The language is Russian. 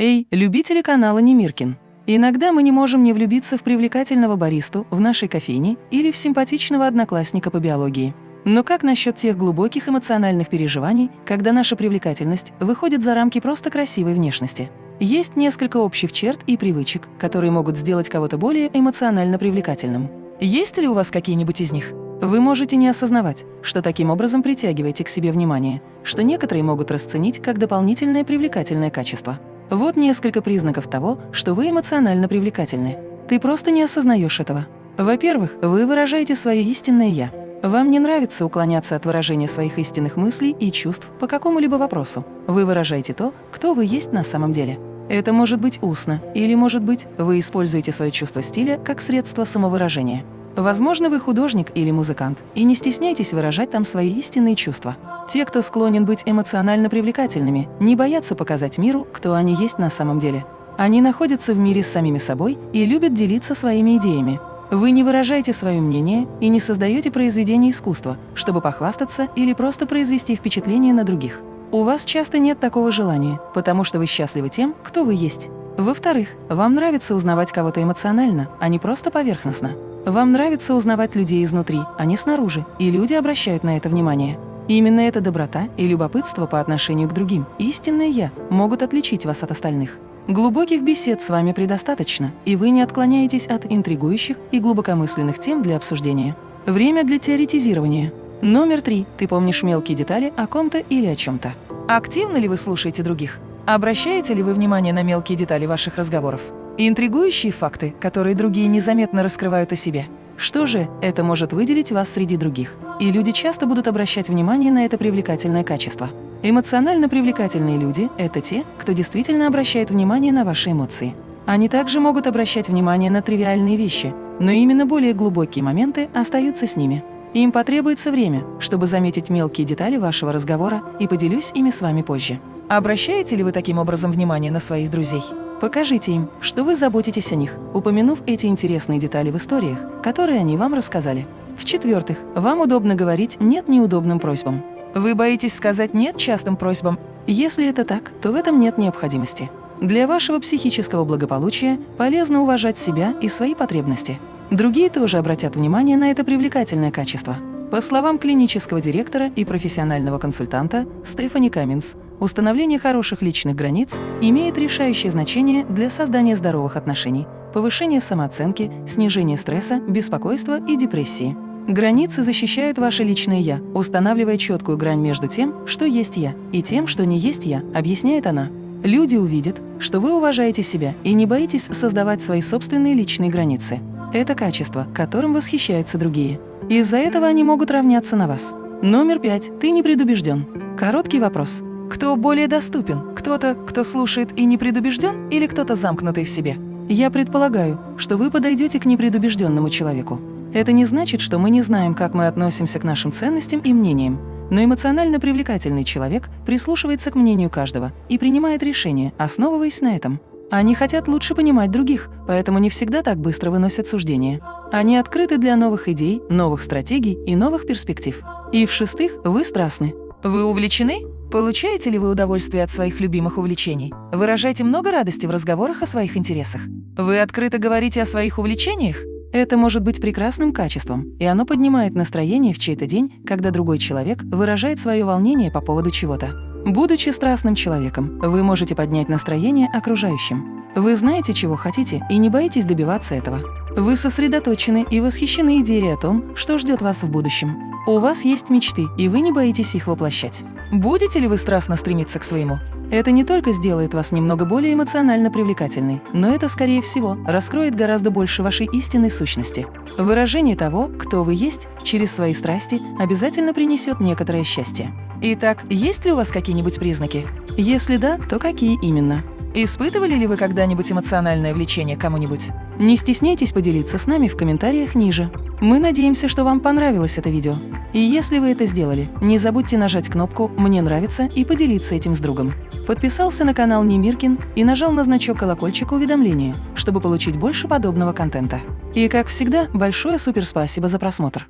Эй, любители канала Немиркин! Иногда мы не можем не влюбиться в привлекательного баристу в нашей кофейне или в симпатичного одноклассника по биологии. Но как насчет тех глубоких эмоциональных переживаний, когда наша привлекательность выходит за рамки просто красивой внешности? Есть несколько общих черт и привычек, которые могут сделать кого-то более эмоционально привлекательным. Есть ли у вас какие-нибудь из них? Вы можете не осознавать, что таким образом притягиваете к себе внимание, что некоторые могут расценить как дополнительное привлекательное качество. Вот несколько признаков того, что вы эмоционально привлекательны. Ты просто не осознаешь этого. Во-первых, вы выражаете свое истинное «я». Вам не нравится уклоняться от выражения своих истинных мыслей и чувств по какому-либо вопросу. Вы выражаете то, кто вы есть на самом деле. Это может быть устно, или, может быть, вы используете свое чувство стиля как средство самовыражения. Возможно, вы художник или музыкант, и не стесняйтесь выражать там свои истинные чувства. Те, кто склонен быть эмоционально привлекательными, не боятся показать миру, кто они есть на самом деле. Они находятся в мире с самими собой и любят делиться своими идеями. Вы не выражаете свое мнение и не создаете произведения искусства, чтобы похвастаться или просто произвести впечатление на других. У вас часто нет такого желания, потому что вы счастливы тем, кто вы есть. Во-вторых, вам нравится узнавать кого-то эмоционально, а не просто поверхностно. Вам нравится узнавать людей изнутри, а не снаружи, и люди обращают на это внимание. Именно эта доброта и любопытство по отношению к другим, истинное «я», могут отличить вас от остальных. Глубоких бесед с вами предостаточно, и вы не отклоняетесь от интригующих и глубокомысленных тем для обсуждения. Время для теоретизирования. Номер три. Ты помнишь мелкие детали о ком-то или о чем-то. Активно ли вы слушаете других? Обращаете ли вы внимание на мелкие детали ваших разговоров? Интригующие факты, которые другие незаметно раскрывают о себе. Что же, это может выделить вас среди других. И люди часто будут обращать внимание на это привлекательное качество. Эмоционально привлекательные люди – это те, кто действительно обращает внимание на ваши эмоции. Они также могут обращать внимание на тривиальные вещи, но именно более глубокие моменты остаются с ними. Им потребуется время, чтобы заметить мелкие детали вашего разговора и поделюсь ими с вами позже. Обращаете ли вы таким образом внимание на своих друзей? Покажите им, что вы заботитесь о них, упомянув эти интересные детали в историях, которые они вам рассказали. В-четвертых, вам удобно говорить «нет» неудобным просьбам. Вы боитесь сказать «нет» частым просьбам? Если это так, то в этом нет необходимости. Для вашего психического благополучия полезно уважать себя и свои потребности. Другие тоже обратят внимание на это привлекательное качество. По словам клинического директора и профессионального консультанта Стефани Каминс, Установление хороших личных границ имеет решающее значение для создания здоровых отношений, повышения самооценки, снижения стресса, беспокойства и депрессии. Границы защищают ваше личное «я», устанавливая четкую грань между тем, что есть «я», и тем, что не есть «я», объясняет она. Люди увидят, что вы уважаете себя и не боитесь создавать свои собственные личные границы. Это качество, которым восхищаются другие. Из-за этого они могут равняться на вас. Номер пять. Ты не предубежден. Короткий вопрос. Кто более доступен? Кто-то, кто слушает и не предубежден, или кто-то замкнутый в себе? Я предполагаю, что вы подойдете к непредубежденному человеку. Это не значит, что мы не знаем, как мы относимся к нашим ценностям и мнениям, но эмоционально привлекательный человек прислушивается к мнению каждого и принимает решения, основываясь на этом. Они хотят лучше понимать других, поэтому не всегда так быстро выносят суждения. Они открыты для новых идей, новых стратегий и новых перспектив. И в-шестых, вы страстны. Вы увлечены? Получаете ли вы удовольствие от своих любимых увлечений? Выражайте много радости в разговорах о своих интересах. Вы открыто говорите о своих увлечениях? Это может быть прекрасным качеством, и оно поднимает настроение в чей-то день, когда другой человек выражает свое волнение по поводу чего-то. Будучи страстным человеком, вы можете поднять настроение окружающим. Вы знаете, чего хотите, и не боитесь добиваться этого. Вы сосредоточены и восхищены идеей о том, что ждет вас в будущем. У вас есть мечты, и вы не боитесь их воплощать. Будете ли вы страстно стремиться к своему? Это не только сделает вас немного более эмоционально привлекательной, но это, скорее всего, раскроет гораздо больше вашей истинной сущности. Выражение того, кто вы есть, через свои страсти обязательно принесет некоторое счастье. Итак, есть ли у вас какие-нибудь признаки? Если да, то какие именно? Испытывали ли вы когда-нибудь эмоциональное влечение к кому-нибудь? Не стесняйтесь поделиться с нами в комментариях ниже. Мы надеемся, что вам понравилось это видео. И если вы это сделали, не забудьте нажать кнопку «Мне нравится» и поделиться этим с другом. Подписался на канал Немиркин и нажал на значок колокольчика уведомления, чтобы получить больше подобного контента. И как всегда, большое суперспасибо за просмотр.